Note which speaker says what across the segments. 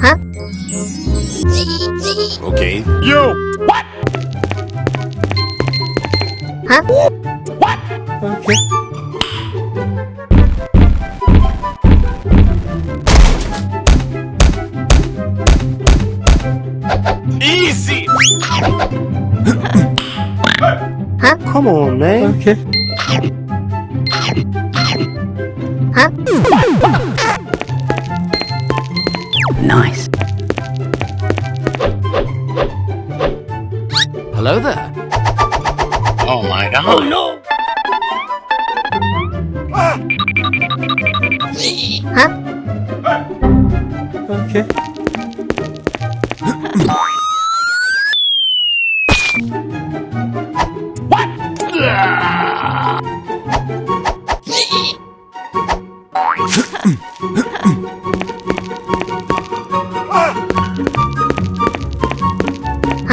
Speaker 1: huh? Okay.
Speaker 2: Yo! What?
Speaker 3: Huh?
Speaker 2: Okay. Easy!
Speaker 3: Huh?
Speaker 2: Come on, man. Okay.
Speaker 3: Huh? Nice.
Speaker 4: Hello there.
Speaker 5: Oh my god.
Speaker 2: Oh
Speaker 3: no!
Speaker 2: Ah.
Speaker 3: Huh?
Speaker 5: Ah.
Speaker 2: Okay.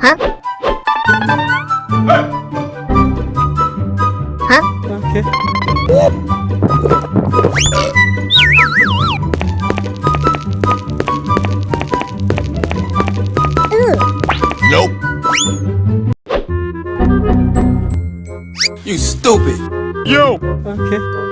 Speaker 3: Huh? Huh?
Speaker 2: Okay.
Speaker 1: Nope. You stupid.
Speaker 2: Yo! Okay.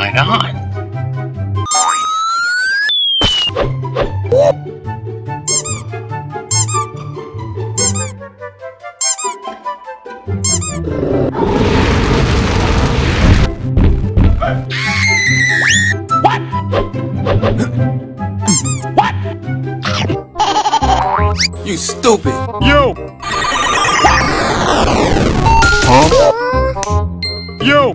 Speaker 5: Oh my god.
Speaker 1: You stupid.
Speaker 2: Yo!
Speaker 1: Huh?
Speaker 2: Yo!